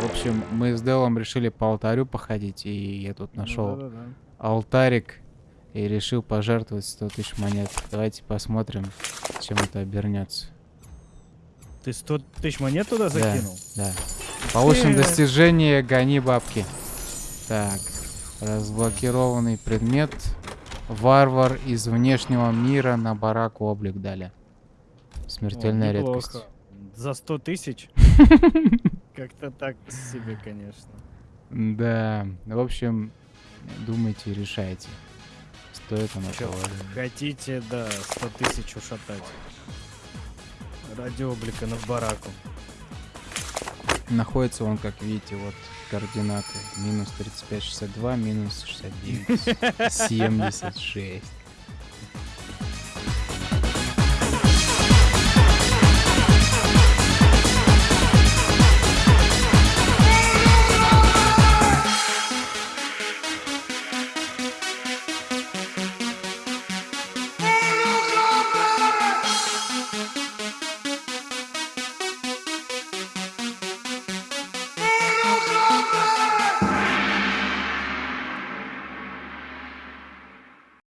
В общем, мы с Делом решили по алтарю походить, и я тут Ну нашел да-да-да. алтарик и решил пожертвовать 100 тысяч монет. Давайте посмотрим, чем это обернется. Ты 100 тысяч монет туда закинул? Да. Получим Э. достижение «Гони бабки». Так, разблокированный предмет. Варвар из внешнего мира на барак облик дали. Смертельная О, редкость. За 100 тысяч? Как-то так себе, конечно. Да, в общем, думайте и решайте. Стоит оно Чё, того. хотите, да, 100 тысяч ушатать. Ради облика на бараку. Находится он, как видите, вот координаты. Минус 35, 62, минус 69, 76. Fire!